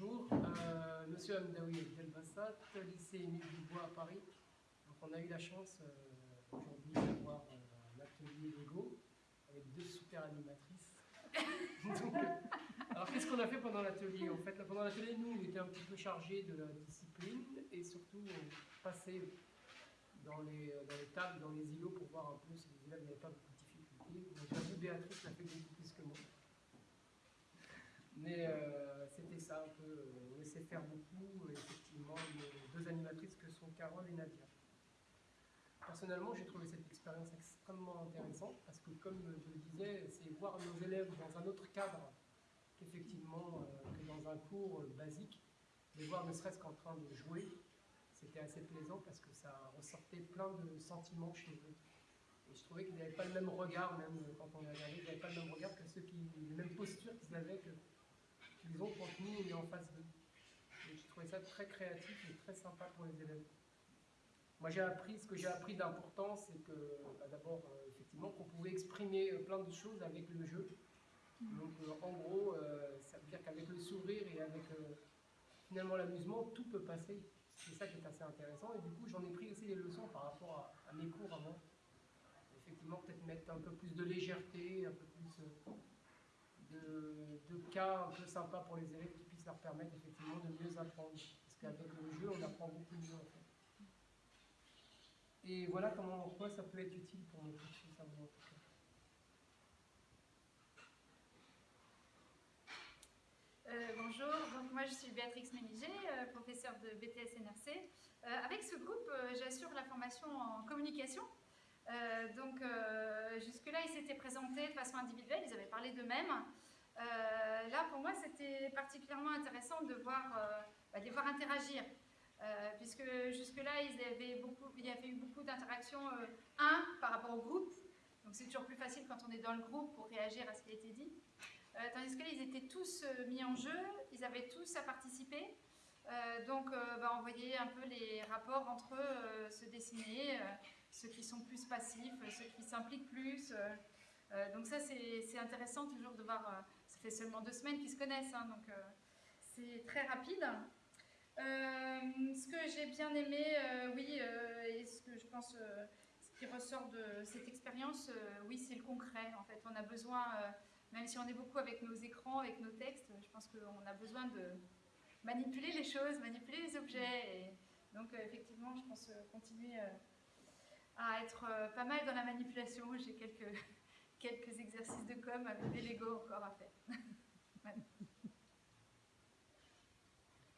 Bonjour, euh, Monsieur Amdaoui Delbassat, lycée Émile Dubois à Paris. Donc on a eu la chance euh, aujourd'hui d'avoir euh, un atelier Lego avec deux super animatrices. Alors qu'est-ce qu'on a fait pendant l'atelier? En fait, pendant l'atelier, nous, on était un petit peu chargés de la discipline et surtout on passait dans les, tables, dans les îlots pour voir un peu si les élèves n'avaient pas beaucoup de difficultés. Donc Béatrice l'a fait beaucoup plus que moi. Mais euh, c'était ça euh, on laissait faire beaucoup, euh, effectivement, les deux animatrices que sont Carole et Nadia. Personnellement, j'ai trouvé cette expérience extrêmement intéressante parce que, comme je le disais, c'est voir nos élèves dans un autre cadre qu'effectivement euh, que dans un cours basique, les voir ne serait-ce qu'en train de jouer, c'était assez plaisant parce que ça ressortait plein de sentiments chez eux. Et je trouvais qu'ils n'avaient pas le même regard, même quand on est regardé, ils n'avaient pas le même regard que ceux qui, les mêmes postures qu'ils avaient que qu'ils ont on est en face d'eux. Et je trouvais ça très créatif et très sympa pour les élèves. Moi j'ai appris, ce que j'ai appris d'important, c'est que bah, d'abord, euh, effectivement, qu'on pouvait exprimer euh, plein de choses avec le jeu. Donc euh, en gros, ça veut dire qu'avec le sourire et avec finalement l'amusement, tout peut passer. C'est ça qui est assez intéressant. Et du coup, j'en ai pris aussi des leçons par rapport à mes cours avant. Effectivement, peut-être mettre un peu plus de légèreté, un peu plus euh, de, cas un peu sympas pour les élèves qui puissent leur permettre effectivement de mieux apprendre. Parce qu'avec le jeu, on apprend beaucoup mieux. Et voilà comment, en quoi ça peut être utile pour nos petits cerveaux en. Euh, bonjour, donc moi je suis Béatrix Méniger, euh, professeure de BTS NRC. Euh, avec ce groupe, euh, j'assure la formation en communication. Donc s'étaient présentés de façon individuelle, ils avaient parlé d'eux-mêmes. Euh, là, pour moi, c'était particulièrement intéressant de, voir, euh, bah, les voir interagir. Euh, puisque jusque-là, il y avait eu beaucoup d'interactions, un, par rapport au groupe. Donc c'est toujours plus facile quand on est dans le groupe pour réagir à ce qui a été dit. Tandis que là, ils étaient tous mis en jeu, ils avaient tous à participer. Donc, bah, on voyait un peu les rapports entre eux se dessiner, ceux qui sont plus passifs, euh, ceux qui s'impliquent plus. euh. Euh, donc ça, c'est intéressant toujours de voir, ça fait seulement deux semaines qu'ils se connaissent, hein, donc c'est très rapide. Ce que j'ai bien aimé, oui, et ce que je pense, ce qui ressort de cette expérience, oui, c'est le concret. En fait, on a besoin, même si on est beaucoup avec nos écrans, avec nos textes, je pense qu'on a besoin de manipuler les choses, manipuler les objets. Et donc, effectivement, je pense continuer à être euh, pas mal dans la manipulation. J'ai quelques, quelques exercices de com avec des Lego encore à faire.